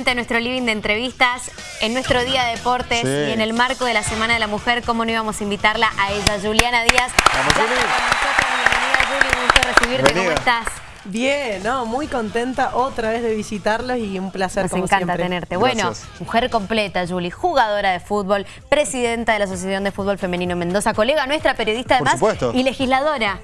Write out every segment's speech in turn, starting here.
nuevamente a nuestro living de entrevistas, en nuestro día de deportes y en el marco de la Semana de la Mujer, ¿cómo no íbamos a invitarla a ella, Juliana Díaz? Vamos, Juli. Bienvenida, Juli, un gusto recibirte, ¿cómo estás? Bien, no, muy contenta otra vez de visitarlos y un placer Nos como encanta siempre. tenerte. Bueno, Gracias. mujer completa, Juli, jugadora de fútbol, presidenta de la Asociación de Fútbol Femenino Mendoza, colega nuestra, periodista Por además supuesto. y legisladora.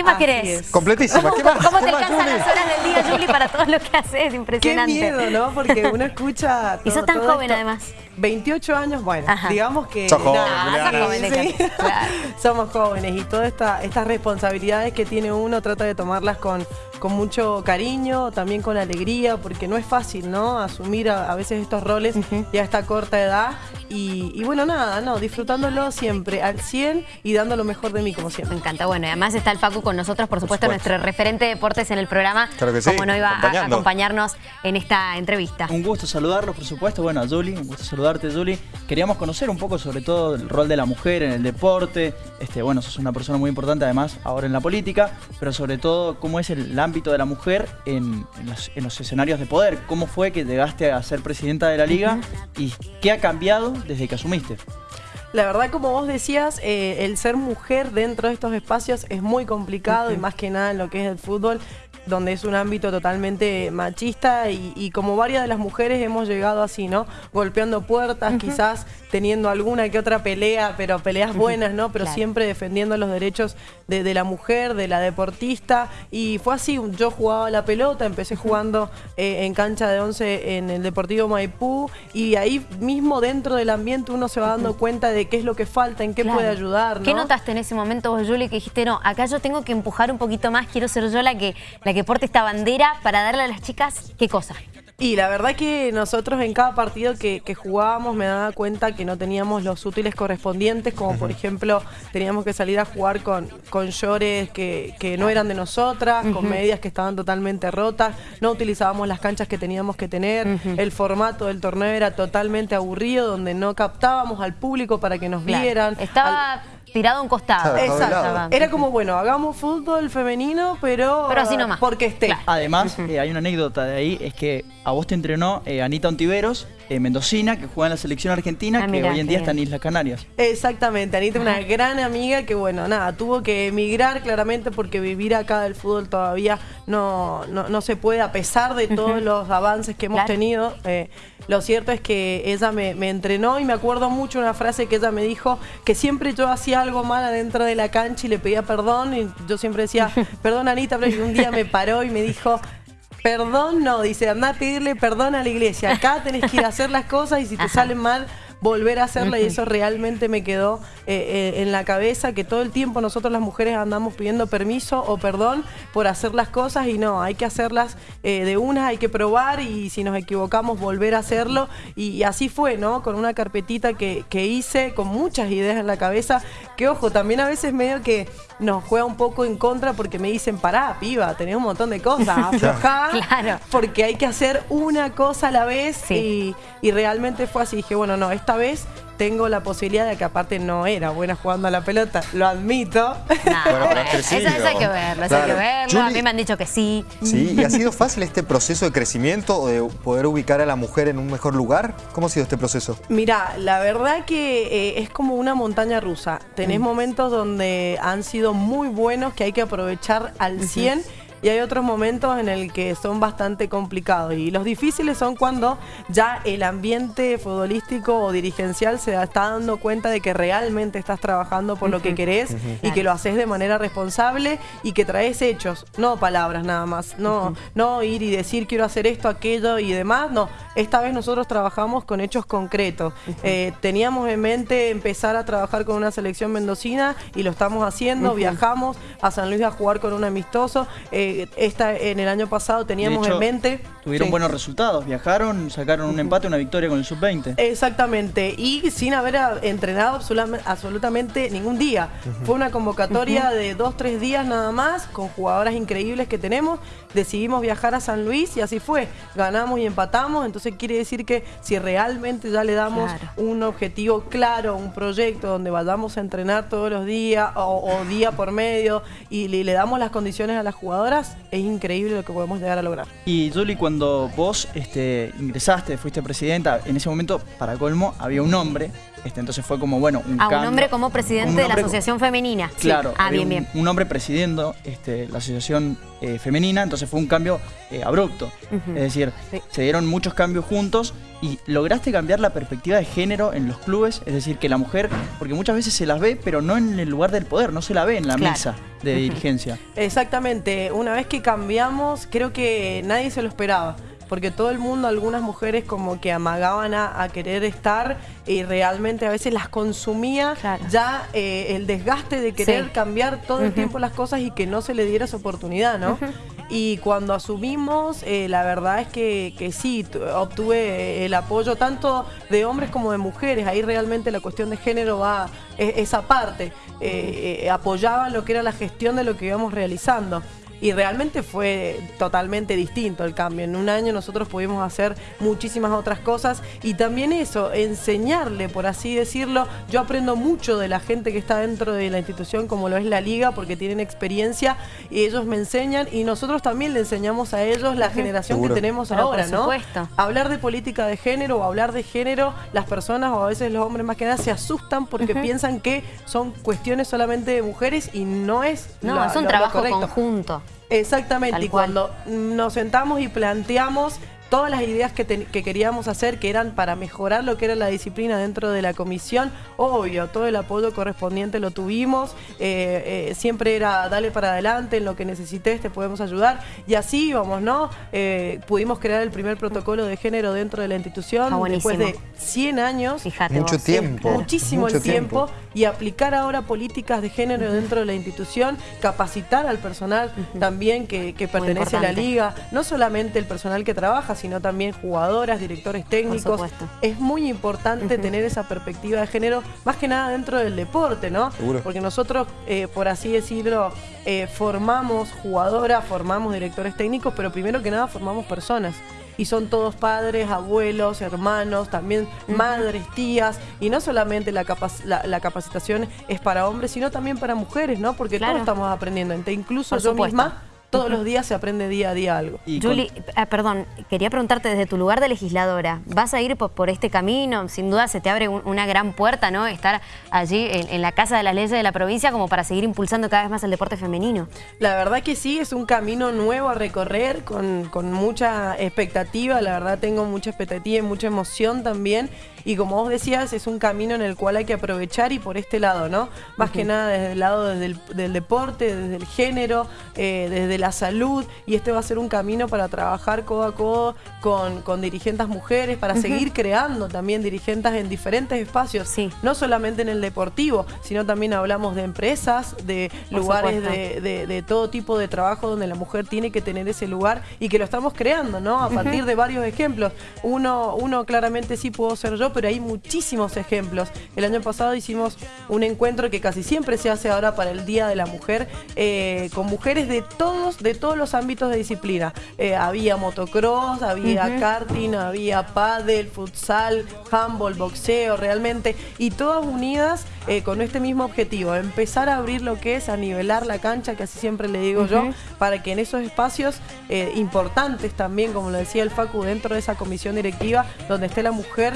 ¿Qué más Así querés? es. Completísima. ¿Qué más? ¿Cómo ¿Qué te más, alcanzan las horas del día, Juli, para todo lo que haces? Qué Impresionante. miedo, ¿no? Porque uno escucha... Y sos tan todo joven, esto. además. 28 años, bueno, Ajá. digamos que... Sos joven, Ah, sos Juliana. joven, sí. déjate. Claro. Somos jóvenes y todas esta, estas responsabilidades que tiene uno trata de tomarlas con, con mucho cariño, también con alegría, porque no es fácil, ¿no? Asumir a, a veces estos roles ya a esta corta edad. Y, y bueno, nada, no, disfrutándolo siempre al 100 y dando lo mejor de mí, como Me siempre. encanta. Bueno, y además está el Facu con nosotros, por supuesto, supuesto. nuestro referente de deportes en el programa. Claro que sí, Como no iba a acompañarnos en esta entrevista. Un gusto saludarlos, por supuesto. Bueno, a Juli, un gusto saludarte, Juli. Queríamos conocer un poco sobre todo el rol de la mujer en el deporte. Este, bueno, sos una persona muy importante además ahora en la política, pero sobre todo cómo es el, ámbito de la mujer en, en los, en los escenarios de poder. ¿Cómo fue que llegaste a ser presidenta de la liga y qué ha cambiado desde que asumiste? La verdad, como vos decías, eh, el ser mujer dentro de estos espacios es muy complicado y más que nada en lo que es el fútbol, donde es un ámbito totalmente machista y, y como varias de las mujeres hemos llegado así, ¿no? Golpeando puertas, quizás teniendo alguna que otra pelea, pero peleas buenas, ¿no? Pero Claro. siempre defendiendo los derechos de, de la mujer, de la deportista. Y fue así, yo jugaba la pelota, empecé jugando eh, en cancha de 11 en el Deportivo Maipú y ahí mismo dentro del ambiente uno se va dando cuenta de qué es lo que falta, en qué Claro. puede ayudar, ¿no? ¿Qué notaste en ese momento vos, Juli, que dijiste, no, acá yo tengo que empujar un poquito más, quiero ser yo la que, la que porte esta bandera para darle a las chicas qué cosa? Y la verdad que nosotros en cada partido que, que jugábamos me daba cuenta que no teníamos los útiles correspondientes, como por ejemplo teníamos que salir a jugar con, con llores que, que no eran de nosotras, con medias que estaban totalmente rotas, no utilizábamos las canchas que teníamos que tener, el formato del torneo era totalmente aburrido, donde no captábamos al público para que nos Claro. vieran. Estaba Al- tirado a un costado. Claro, Exacto. Era como, bueno, hagamos fútbol femenino, pero, Pero así nomás. porque esté. Claro. Además, eh, hay una anécdota de ahí, es que a vos te entrenó eh, Anita Ontiveros, eh, mendocina, que juega en la selección argentina, Ah, que mirá, hoy en día bien. está en Islas Canarias. Exactamente, Anita es una gran amiga que bueno, nada, tuvo que emigrar claramente porque vivir acá del fútbol todavía no, no, no se puede a pesar de todos los avances que hemos Claro. tenido. Eh, lo cierto es que ella me, me entrenó y me acuerdo mucho una frase que ella me dijo, que siempre yo hacía algo mal adentro de la cancha y le pedía perdón y yo siempre decía, perdón Anita, pero un día me paró y me dijo... Perdón, no, dice, anda a pedirle perdón a la iglesia. Acá tenés que ir a hacer las cosas y si te Ajá. salen mal, volver a hacerla y eso realmente me quedó eh, eh, en la cabeza que todo el tiempo nosotros las mujeres andamos pidiendo permiso o perdón por hacer las cosas y no, hay que hacerlas eh, de una, hay que probar y si nos equivocamos volver a hacerlo y, y así fue, ¿no? Con una carpetita que, que hice con muchas ideas en la cabeza que ojo, también a veces medio que nos juega un poco en contra porque me dicen, pará, piba, tenés un montón de cosas, aflojá, Claro. porque hay que hacer una cosa a la vez Sí. y, y realmente fue así. Dije, bueno, no, esta vez tengo la posibilidad de que aparte no era buena jugando a la pelota, lo admito. Nah, Bueno, pero has eso, eso hay que verlo, eso hay que Claro. verlo. A mí me han dicho que sí. Sí, ¿y ha sido fácil este proceso de crecimiento o de poder ubicar a la mujer en un mejor lugar? ¿Cómo ha sido este proceso? Mira, la verdad que eh, es como una montaña rusa. Tenés momentos donde han sido muy buenos que hay que aprovechar al 100 y hay otros momentos en el que son bastante complicados. Y los difíciles son cuando ya el ambiente futbolístico o dirigencial se está dando cuenta de que realmente estás trabajando por lo que querés y que lo haces de manera responsable y que traes hechos, no palabras nada más. No, no ir y decir quiero hacer esto, aquello y demás. No, esta vez nosotros trabajamos con hechos concretos. Eh, teníamos en mente empezar a trabajar con una selección mendocina y lo estamos haciendo. Viajamos a San Luis a jugar con un amistoso. Eh, esta, en el año pasado teníamos hecho, en mente. Tuvieron Sí. buenos resultados, viajaron, sacaron un empate, una victoria con el sub-20. Exactamente, y sin haber a- entrenado absolutamente, ningún día. Fue una convocatoria de dos, tres días nada más, con jugadoras increíbles que tenemos. Decidimos viajar a San Luis y así fue. Ganamos y empatamos, entonces Entonces quiere decir que si realmente ya le damos un objetivo claro, un proyecto donde vayamos a entrenar todos los días o, día por medio y le, damos las condiciones a las jugadoras, es increíble lo que podemos llegar a lograr. Y Julie, cuando vos este, ingresaste, fuiste presidenta, en ese momento, para colmo, había un hombre este, entonces fue como, bueno, un A un hombre como presidente de la Asociación Femenina. Claro, ah, bien, bien. Un, hombre presidiendo este, la Asociación eh, Femenina, entonces fue un cambio eh, abrupto. Es decir, se dieron muchos cambios juntos y lograste cambiar la perspectiva de género en los clubes, es decir, que la mujer, porque muchas veces se las ve, pero no en el lugar del poder, no se la ve en la mesa de dirigencia. Exactamente, una vez que cambiamos, creo que nadie se lo esperaba porque todo el mundo, algunas mujeres como que amagaban a, querer estar y realmente a veces las consumía ya eh, el desgaste de querer cambiar todo el tiempo las cosas y que no se le diera esa oportunidad, ¿no? Y cuando asumimos, eh, la verdad es que, que, sí, obtuve el apoyo tanto de hombres como de mujeres. Ahí realmente la cuestión de género va e, esa parte. Eh, apoyaban lo que era la gestión de lo que íbamos realizando y realmente fue totalmente distinto el cambio. En un año nosotros pudimos hacer muchísimas otras cosas y también eso, enseñarle, por así decirlo. Yo aprendo mucho de la gente que está dentro de la institución como lo es la liga porque tienen experiencia y ellos me enseñan y nosotros también le enseñamos a ellos la generación que tenemos ahora, ¿no? Hablar de política de género o hablar de género, las personas o a veces los hombres más que nada se asustan porque piensan que son cuestiones solamente de mujeres y no es No, es un trabajo conjunto. Exactamente, y cuando nos sentamos y planteamos todas las ideas que, queríamos hacer, que eran para mejorar lo que era la disciplina dentro de la comisión, obvio, todo el apoyo correspondiente lo tuvimos, eh, eh, siempre era dale para adelante, en lo que necesites te podemos ayudar, y así íbamos, ¿no? Eh, pudimos crear el primer protocolo de género dentro de la institución, después de 100 años. Fíjate Mucho tiempo. Muchísimo el tiempo. y aplicar ahora políticas de género dentro de la institución, capacitar al personal también que, que pertenece a la liga, no solamente el personal que trabaja, sino también jugadoras, directores técnicos. Es muy importante tener esa perspectiva de género, más que nada dentro del deporte, ¿no? Porque nosotros, eh, por así decirlo, eh, formamos jugadoras, formamos directores técnicos, pero primero que nada formamos personas. Y son todos padres, abuelos, hermanos, también madres, tías, y no solamente la, capacitación es para hombres, sino también para mujeres, ¿no? Porque todos estamos aprendiendo, incluso yo misma todos los días se aprende día a día algo. Julie, ah, perdón, quería preguntarte desde tu lugar de legisladora, ¿vas a ir por, este camino? Sin duda se te abre una gran puerta, ¿no? Estar allí en, la Casa de las Leyes de la provincia como para seguir impulsando cada vez más el deporte femenino. La verdad que sí, es un camino nuevo a recorrer con, con mucha expectativa, la verdad tengo mucha expectativa y mucha emoción también. Y como vos decías, es un camino en el cual hay que aprovechar y por este lado, ¿no? Más que nada desde el lado del, deporte, desde el género, eh, desde la salud y este va a ser un camino para trabajar codo a codo con, con dirigentes mujeres, para seguir creando también dirigentes en diferentes espacios, sí. no solamente en el deportivo, sino también hablamos de empresas, de lugares de, todo tipo de trabajo donde la mujer tiene que tener ese lugar y que lo estamos creando, ¿no? A partir de varios ejemplos. Uno, uno claramente sí puedo ser yo, pero hay muchísimos ejemplos. El año pasado hicimos un encuentro que casi siempre se hace ahora para el Día de la Mujer, eh, con mujeres de todos de todos los ámbitos de disciplina. Eh, había motocross, había karting, había pádel, futsal, handball, boxeo, realmente, y todas unidas eh, con este mismo objetivo, empezar a abrir lo que es, a nivelar la cancha, que así siempre le digo yo, para que en esos espacios eh, importantes también, como lo decía el Facu, dentro de esa comisión directiva, donde esté la mujer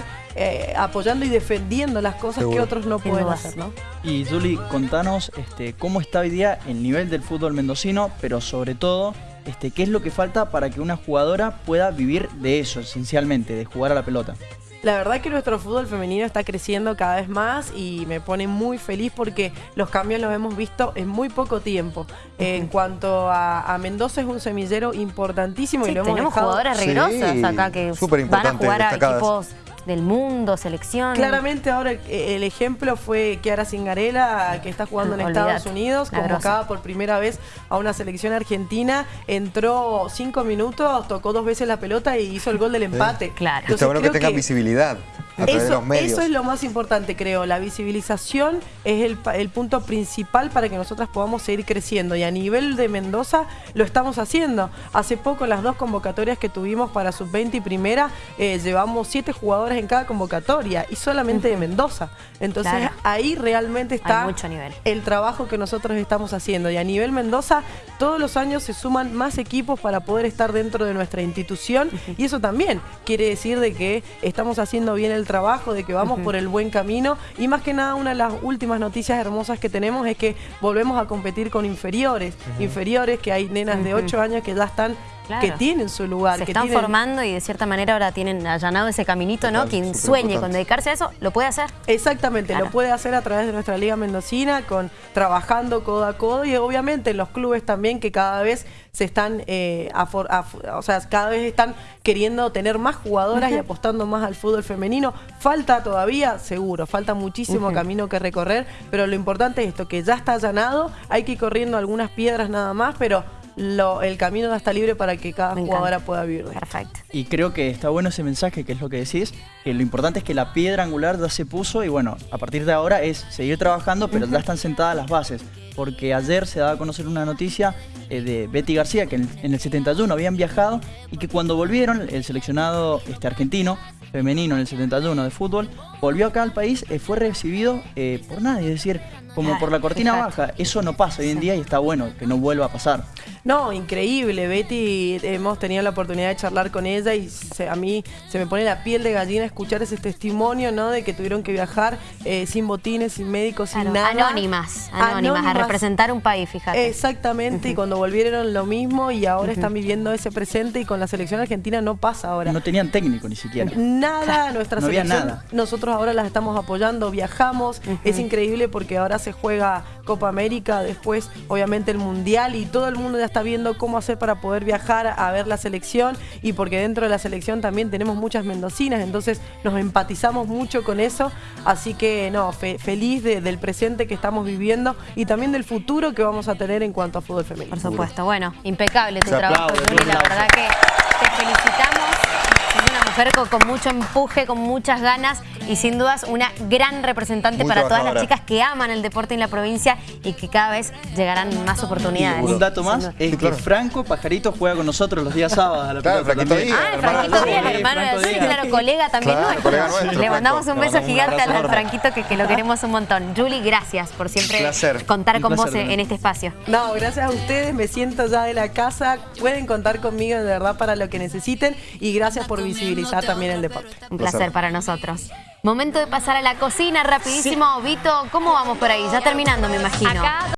apoyando y defendiendo las cosas que otros no pueden hacer, ¿no? Y Juli, contanos este, cómo está hoy día el nivel del fútbol mendocino, pero sobre sobre todo, este, ¿qué es lo que falta para que una jugadora pueda vivir de eso, esencialmente, de jugar a la pelota? La verdad que nuestro fútbol femenino está creciendo cada vez más y me pone muy feliz porque los cambios los hemos visto en muy poco tiempo. En cuanto a, Mendoza es un semillero importantísimo y lo hemos tenemos jugadoras regrosas acá que van a jugar a equipos del mundo, selección. Claramente ahora el ejemplo fue Kiara Cingarela, que está jugando en Estados Unidos, convocada por primera vez a una selección argentina, entró cinco minutos, tocó dos veces la pelota y hizo el gol del empate. Claro. Está bueno que tenga visibilidad. A través de Eso, los medios. eso es lo más importante, creo. La visibilización es el, pa- el punto principal para que nosotras podamos seguir creciendo. Y a nivel de Mendoza lo estamos haciendo. Hace poco, las dos convocatorias que tuvimos para sub-20 y primera, eh, llevamos siete jugadores en cada convocatoria y solamente de Mendoza. Entonces Claro. ahí realmente está Hay mucho nivel. el trabajo que nosotros estamos haciendo. Y a nivel Mendoza, todos los años se suman más equipos para poder estar dentro de nuestra institución. Y eso también quiere decir de que estamos haciendo bien el trabajo, de que vamos por el buen camino. Y más que nada, una de las últimas noticias hermosas que tenemos es que volvemos a competir con inferiores. Inferiores, que hay nenas de 8 años que ya están, Claro. que tienen su lugar. Se que están tienen- formando y de cierta manera ahora tienen allanado ese caminito, ¿no? Quien sueñe con dedicarse a eso, lo puede hacer. Exactamente, Claro. lo puede hacer a través de nuestra Liga Mendocina, con trabajando codo a codo y obviamente en los clubes también que cada vez se están, eh, o sea, cada vez están queriendo tener más jugadoras y apostando más al fútbol femenino. Falta todavía, seguro, falta muchísimo camino que recorrer, pero lo importante es esto, que ya está allanado, hay que ir corriendo algunas piedras nada más, pero lo- el camino ya está libre para que cada jugadora pueda vivir. Perfecto. Y creo que está bueno ese mensaje, que es lo que decís, que lo importante es que la piedra angular ya se puso y bueno, a partir de ahora es seguir trabajando, pero ya están sentadas las bases. Porque ayer se daba a conocer una noticia eh, de Betty García, que en, en el 71 habían viajado y que cuando volvieron, el seleccionado este, argentino, femenino en el 71 de fútbol, volvió acá al país, eh, fue recibido eh, por nadie, es decir, como por la cortina baja. Eso no pasa hoy en día y está bueno que no vuelva a pasar. No, increíble. Betty, hemos tenido la oportunidad de charlar con ella y se- a mí se me pone la piel de gallina escuchar ese testimonio, ¿no? De que tuvieron que viajar eh, sin botines, sin médicos, sin Claro, nada. anónimas, anónimas, a representar un país, fíjate. Exactamente, y cuando volvieron lo mismo y ahora están viviendo ese presente y con la selección argentina no pasa ahora. No tenían técnico ni siquiera. Nada, nuestra No había selección. nada. Nosotros ahora las estamos apoyando, viajamos. Es increíble porque ahora se juega Copa América, después obviamente el Mundial y todo el mundo ya está viendo cómo hacer para poder viajar a ver la selección y porque dentro de la selección también tenemos muchas mendocinas, entonces nos empatizamos mucho con eso. Así que no, fe- feliz de- del presente que estamos viviendo y también del futuro que vamos a tener en cuanto a fútbol femenino. Por supuesto. Bueno, impecable tu Se trabajo, aplaude, La verdad que te felicitamos. Mujer con, con mucho empuje, con muchas ganas y sin dudas una gran representante Muy para todas las chicas que aman el deporte en la provincia y que cada vez llegarán más oportunidades. Un dato más es Sí, que. Franco Pajarito juega con nosotros los días sábados a la Claro, pelota Franquito. Díaz. Ah, el Franquito Díaz, hermano de Colega también Claro, nuestro. colega nuestro, Le mandamos Franco. un beso mandamos un gigante abrazo al. Franquito que, que lo queremos un montón. Julie, gracias por siempre Placer. contar Un con placer vos en, este espacio. No, gracias a ustedes, me siento ya de la casa, pueden contar conmigo de verdad para lo que necesiten y gracias por visibilizar también el deporte. Un Placer. placer para nosotros. Momento de pasar a la cocina rapidísimo. Vito, ¿cómo vamos por ahí? Ya terminando, me imagino. Acá